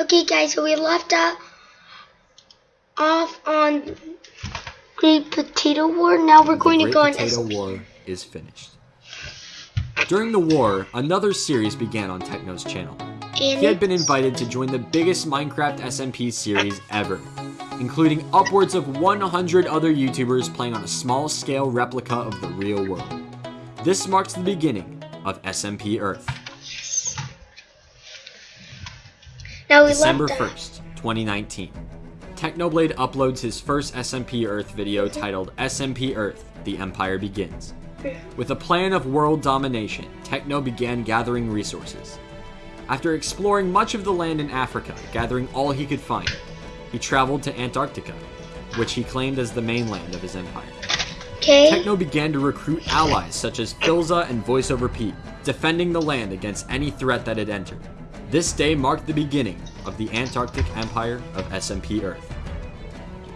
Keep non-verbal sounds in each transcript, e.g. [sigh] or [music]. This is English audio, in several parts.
Okay, guys, so we left off on Great Potato War. Now we're going the to go on Potato War is finished. During the war, another series began on Techno's channel. He had been invited to join the biggest Minecraft SMP series ever, including upwards of 100 other YouTubers playing on a small scale replica of the real world. This marks the beginning of SMP Earth. Now we December left uh, 1st, 2019. Technoblade uploads his first SMP Earth video titled SMP Earth The Empire Begins. With a plan of world domination, Techno began gathering resources. After exploring much of the land in Africa, gathering all he could find, he traveled to Antarctica, which he claimed as the mainland of his empire. Okay. Techno began to recruit allies such as Philza and VoiceoverPete, defending the land against any threat that had entered. This day marked the beginning of the Antarctic Empire of SMP Earth.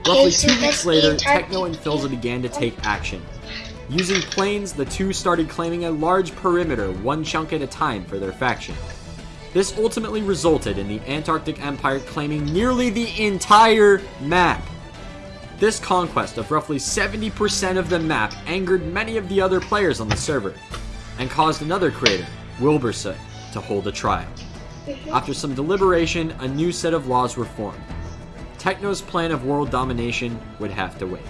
Roughly two weeks later, Techno and Philza began to take action. Using planes, the two started claiming a large perimeter, one chunk at a time, for their faction. This ultimately resulted in the Antarctic Empire claiming nearly the entire map. This conquest of roughly 70% of the map angered many of the other players on the server, and caused another creator, Wilbursoot, to hold a trial. After some deliberation, a new set of laws were formed. Techno's plan of world domination would have to wait.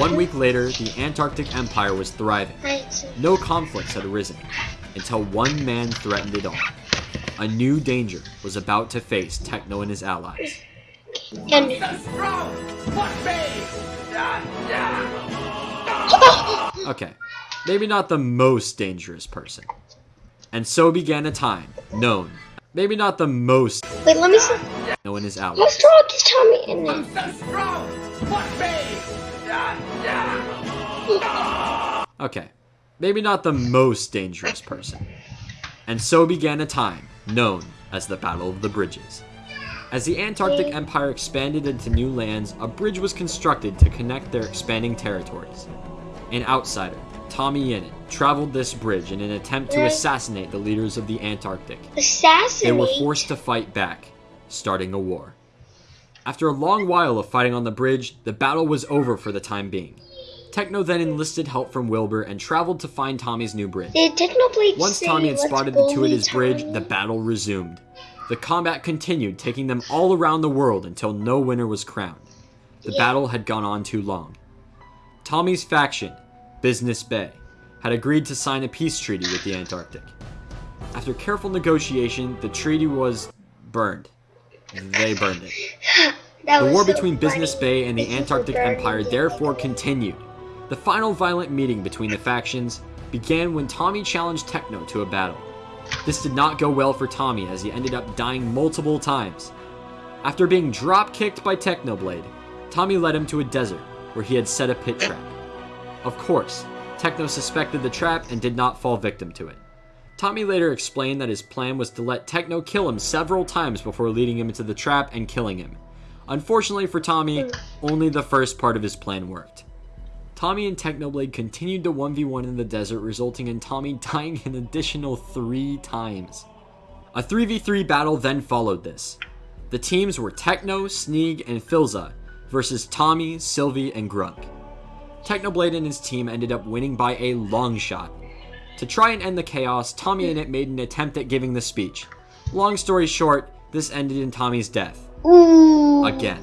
One week later, the Antarctic Empire was thriving. No conflicts had arisen, until one man threatened it all. A new danger was about to face Techno and his allies. Okay, maybe not the most dangerous person. And so began a time known, maybe not the most wait, let me see. known as How allies. strong is Tommy Innit? Okay, maybe not the most dangerous person. And so began a time known as the Battle of the Bridges. As the Antarctic Empire expanded into new lands, a bridge was constructed to connect their expanding territories. An outsider, Tommy Innit, traveled this bridge in an attempt to assassinate the leaders of the Antarctic. Assassinate? They were forced to fight back, starting a war. After a long while of fighting on the bridge, the battle was over for the time being. Techno then enlisted help from Wilbur and traveled to find Tommy's new bridge. Once Tommy had spotted the two at his bridge, the battle resumed. The combat continued, taking them all around the world until no winner was crowned. The Yeah. battle had gone on too long. Tommy's faction, Business Bay, had agreed to sign a peace treaty with the Antarctic. After careful negotiation, the treaty was burned. They burned it. The war so between funny. Business Bay and the for Antarctic Empire therefore continued. The final violent meeting between the factions began when Tommy challenged Techno to a battle. This did not go well for Tommy as he ended up dying multiple times. After being drop kicked by Technoblade, Tommy led him to a desert where he had set a pit trap. Of course, Techno suspected the trap and did not fall victim to it. Tommy later explained that his plan was to let Techno kill him several times before leading him into the trap and killing him. Unfortunately for Tommy, only the first part of his plan worked. Tommy and Technoblade continued to 1v1 in the desert, resulting in Tommy [laughs] dying an additional three times. A 3v3 battle then followed this. The teams were Techno, Sneeg, and Philza versus Tommy, Sylvie, and Grunk. Technoblade and his team ended up winning by a long shot. To try and end the chaos, Tommy Innit made an attempt at giving the speech. Long story short, this ended in Tommy's death. Ooh. Again.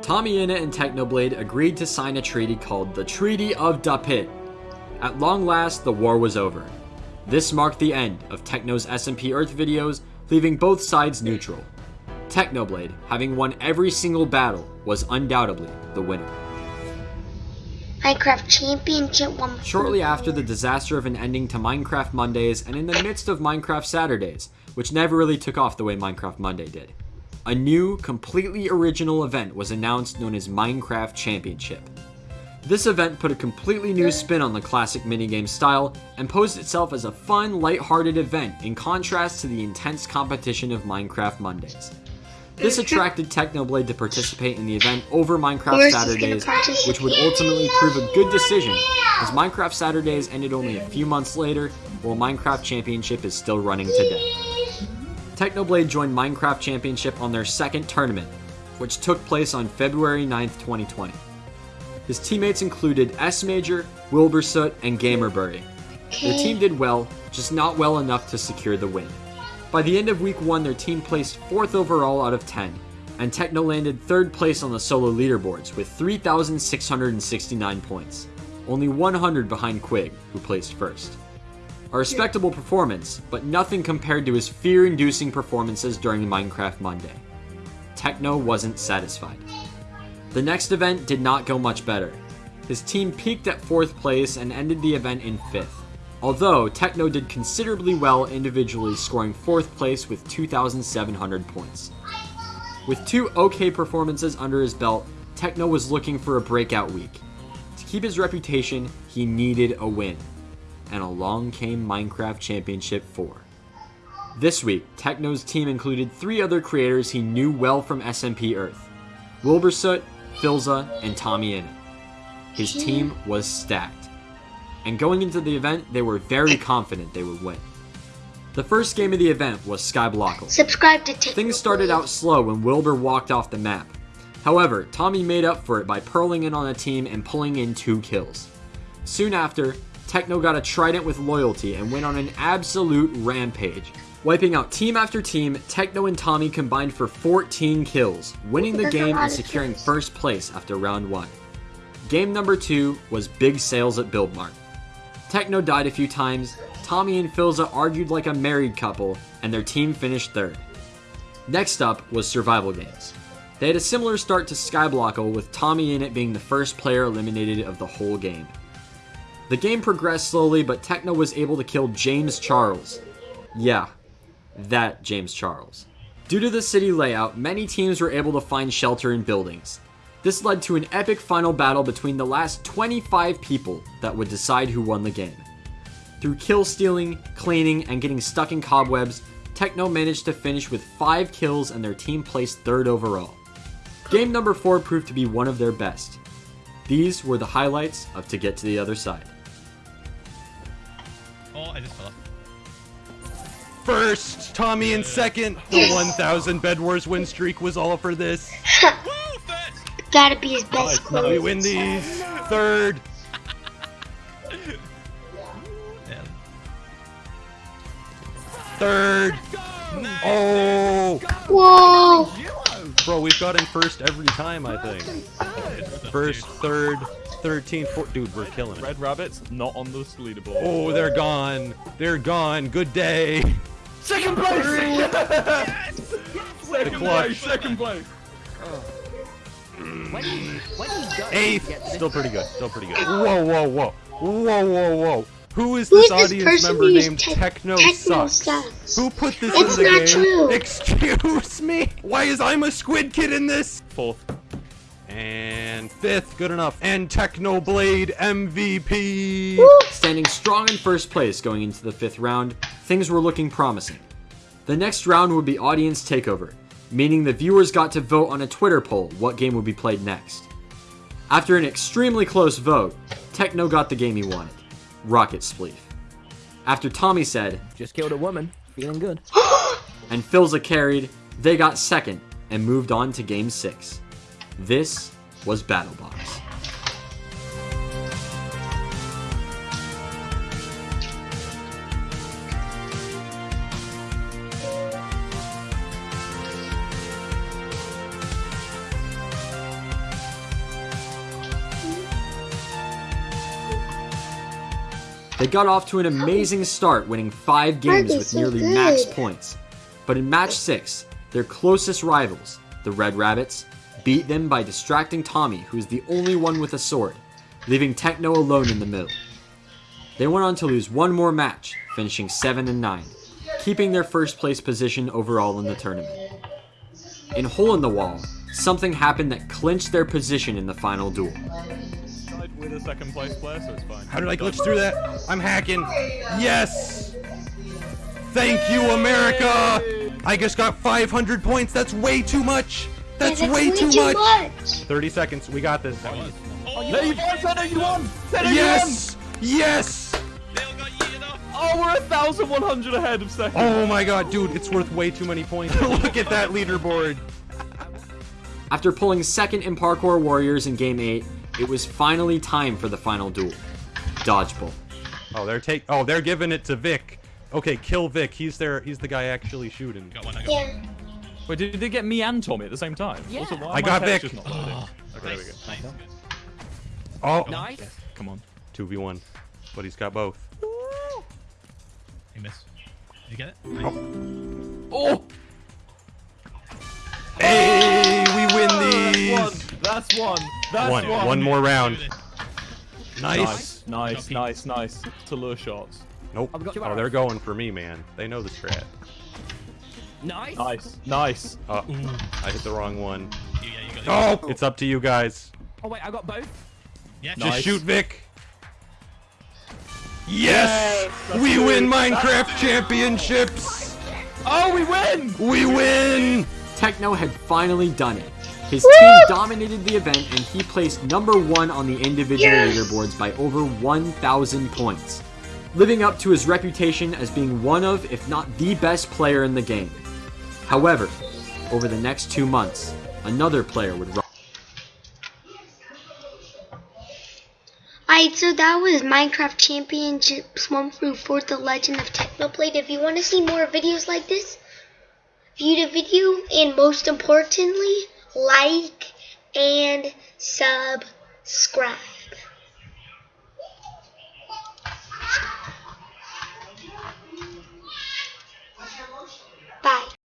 Tommy Innit and Technoblade agreed to sign a treaty called the Treaty of Dapit. At long last, the war was over. This marked the end of Techno's SMP Earth videos, leaving both sides neutral. Technoblade, having won every single battle, was undoubtedly the winner. Minecraft Championship one. Shortly after the disaster of an ending to Minecraft Mondays and in the midst of Minecraft Saturdays, which never really took off the way Minecraft Monday did, a new, completely original event was announced known as Minecraft Championship. This event put a completely new spin on the classic minigame style and posed itself as a fun, light-hearted event in contrast to the intense competition of Minecraft Mondays. This [laughs] attracted Technoblade to participate in the event over Minecraft Where's this gonna Saturdays, which would ultimately prove a good decision, as Minecraft Saturdays ended only a few months later, while Minecraft Championship is still running today. Technoblade joined Minecraft Championship on their second tournament, which took place on February 9th, 2020. His teammates included Smajor, Wilbursoot, and Gamerbury. Their team did well, just not well enough to secure the win. By the end of week 1, their team placed 4th overall out of 10, and Techno landed 3rd place on the solo leaderboards with 3,669 points, only 100 behind Quig, who placed 1st. A respectable performance, but nothing compared to his fear inducing performances during Minecraft Monday. Techno wasn't satisfied. The next event did not go much better. His team peaked at 4th place and ended the event in 5th. Although, Techno did considerably well individually, scoring 4th place with 2,700 points. With two okay performances under his belt, Techno was looking for a breakout week. To keep his reputation, he needed a win. And along came Minecraft Championship 4. This week, Techno's team included three other creators he knew well from SMP Earth Wilbursoot, Philza, and Tommy Innit. His team was stacked. And going into the event, they were very confident they would win. The first game of the event was Skyblockle. Subscribe to Techno. Things started out slow when Wilbur walked off the map. However, Tommy made up for it by pearling in on a team and pulling in two kills. Soon after, Techno got a trident with loyalty and went on an absolute rampage. Wiping out team after team, Techno and Tommy combined for 14 kills, winning the game and securing first place after round 1. Game number 2 was Big Sales at Buildmart. Techno died a few times, Tommy and Philza argued like a married couple, and their team finished third. Next up was Survival Games. They had a similar start to Skyblockle, with Tommy Innit being the first player eliminated of the whole game. The game progressed slowly, but Techno was able to kill James Charles. Yeah, that James Charles. Due to the city layout, many teams were able to find shelter in buildings. This led to an epic final battle between the last 25 people that would decide who won the game. Through kill stealing, cleaning, and getting stuck in cobwebs, Techno managed to finish with 5 kills and their team placed 3rd overall. Game number 4 proved to be one of their best. These were the highlights of To Get to the Other Side. Oh, I just fell off. First, Tommy in second. The 1,000 Bed Wars win streak was all for this. [laughs] Woo! First! Gotta be his best We clothes. win these. Third. Yeah. Third. Oh, Whoa! bro, we've got gotten first every time, I think. First, third, 13, 14. Dude, we're killing it. Red Rabbits not on the leaderboard. Oh, they're gone. They're gone. Good day. second place! second clutch. place! Second place! Oh. Eighth. Still pretty good. Still pretty good. Whoa, whoa, whoa. Whoa, whoa, whoa. Who is Who this is this audience person member named Tech- Techno, Techno Sucks? Sucks? Who put this It's in the not game? true. Excuse me? Why is I'm a squid kid in this? Fourth. And fifth, good enough. And Technoblade MVP. Woo! Standing strong in first place going into the fifth round, things were looking promising. The next round would be audience takeover, meaning the viewers got to vote on a Twitter poll what game would be played next. After an extremely close vote, Techno got the game he wanted Rocket Spleef. After Tommy said, Just killed a woman. Feeling good. [gasps] and Philza carried, they got second and moved on to game 6. This was BattleBox. They got off to an amazing start, winning five games with so nearly max points. But in match six, their closest rivals, the Red Rabbits, beat them by distracting Tommy, who is the only one with a sword, leaving Techno alone in the middle. They went on to lose one more match, finishing 7 and 9, keeping their first place position overall in the tournament. In Hole in the Wall, something happened that clinched their position in the final duel. Tied with a second place player, so it's fine. How did I glitch through that? I'm hacking. Yes! Thank you, America! I just got 500 points. That's way too much. That's, Yeah, way too, much. much. 30 seconds. We got this. There you go, Senna, you won! Senna, Yes! Yes! They all got yeeted off. Oh, we're thousand one hundred ahead of second. Oh my god, dude, it's worth way too many points. [laughs] Look at that leaderboard. After pulling second in Parkour Warriors in Game 8, it was finally time for the final duel. Dodgeball. Oh, they're take. Oh, they're giving it to Vic. Okay, kill Vic. He's there. He's the guy actually shooting. Got one, I got Yeah. one. Wait, did they get me and Tommy at the same time? Yeah. Also, I got Vic. not loading? Okay, there we go. Nice, nice. Oh, Nice. Come on. two v one, but he's got both. He missed. Did you get it? Oh. Nice. Oh! Hey, we win these. That's one. That's One, one. one more round. this. Nice. Nice, nice, nice, nice. To lure shots. Nope. I've got two Oh, arrows. they're going for me, man. They know the strat. Nice. Nice, nice. Oh, I hit the wrong one. You, yeah, you got it. Oh! oh, it's up to you guys. Oh wait, I got both. Yeah, Just Nice. shoot Vic. Yes! That's we good. win Minecraft championships! Oh, we win! We win! Techno had finally done it. His team dominated the event and he placed number one on the individual Yes! leaderboards by over 1,000 points, living up to his reputation as being one of, if not the best player in the game. However, over the next two months, another player would rise. Alright, so that was Minecraft Championships 1 through 4, The Legend of Technoblade. If you want to see more videos like this, view the video, and most importantly, like and subscribe. Bye.